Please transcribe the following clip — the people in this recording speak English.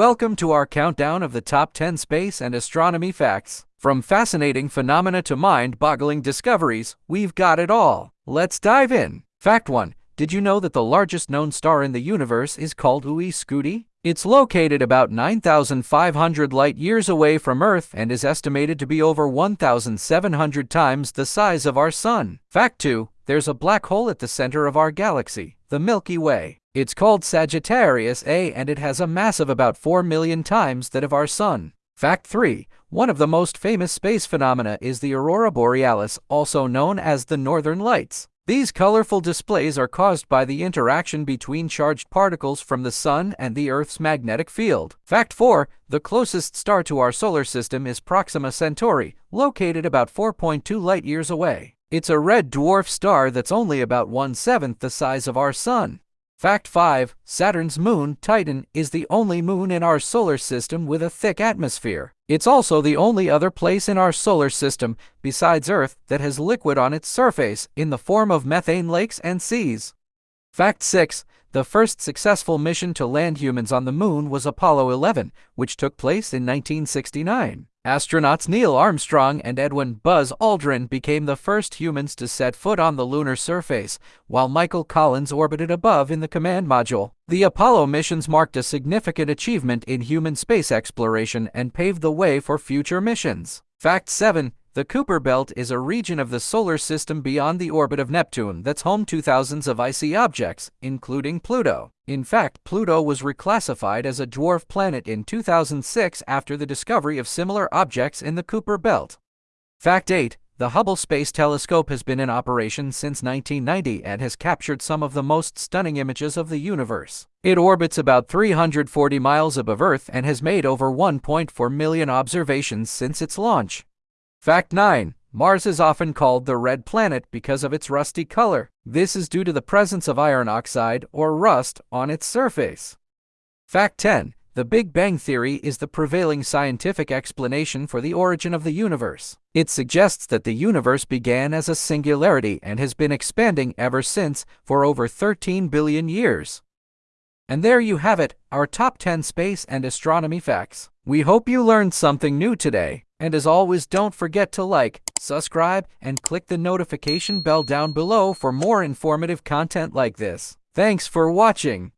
Welcome to our countdown of the top 10 space and astronomy facts. From fascinating phenomena to mind boggling discoveries, we've got it all. Let's dive in. Fact 1 Did you know that the largest known star in the universe is called UY Scuti? It's located about 9,500 light years away from Earth and is estimated to be over 1,700 times the size of our Sun. Fact 2 There's a black hole at the center of our galaxy, the Milky Way. It's called Sagittarius A and it has a mass of about 4 million times that of our Sun. Fact 3. One of the most famous space phenomena is the aurora borealis, also known as the northern lights. These colorful displays are caused by the interaction between charged particles from the Sun and the Earth's magnetic field. Fact 4. The closest star to our solar system is Proxima Centauri, located about 4.2 light years away. It's a red dwarf star that's only about one-seventh the size of our Sun. Fact 5. Saturn's moon, Titan, is the only moon in our solar system with a thick atmosphere. It's also the only other place in our solar system, besides Earth, that has liquid on its surface in the form of methane lakes and seas. Fact 6. The first successful mission to land humans on the moon was Apollo 11, which took place in 1969. Astronauts Neil Armstrong and Edwin Buzz Aldrin became the first humans to set foot on the lunar surface, while Michael Collins orbited above in the command module. The Apollo missions marked a significant achievement in human space exploration and paved the way for future missions. Fact 7. The Kuiper Belt is a region of the solar system beyond the orbit of Neptune that's home to thousands of icy objects, including Pluto. In fact, Pluto was reclassified as a dwarf planet in 2006 after the discovery of similar objects in the Kuiper Belt. Fact 8. The Hubble Space Telescope has been in operation since 1990 and has captured some of the most stunning images of the universe. It orbits about 340 miles above Earth and has made over 1.4 million observations since its launch. Fact 9. Mars is often called the red planet because of its rusty color. This is due to the presence of iron oxide, or rust, on its surface. Fact 10. The Big Bang Theory is the prevailing scientific explanation for the origin of the universe. It suggests that the universe began as a singularity and has been expanding ever since for over 13 billion years. And there you have it, our top 10 space and astronomy facts. We hope you learned something new today. And as always, don't forget to like, subscribe, and click the notification bell down below for more informative content like this. Thanks for watching.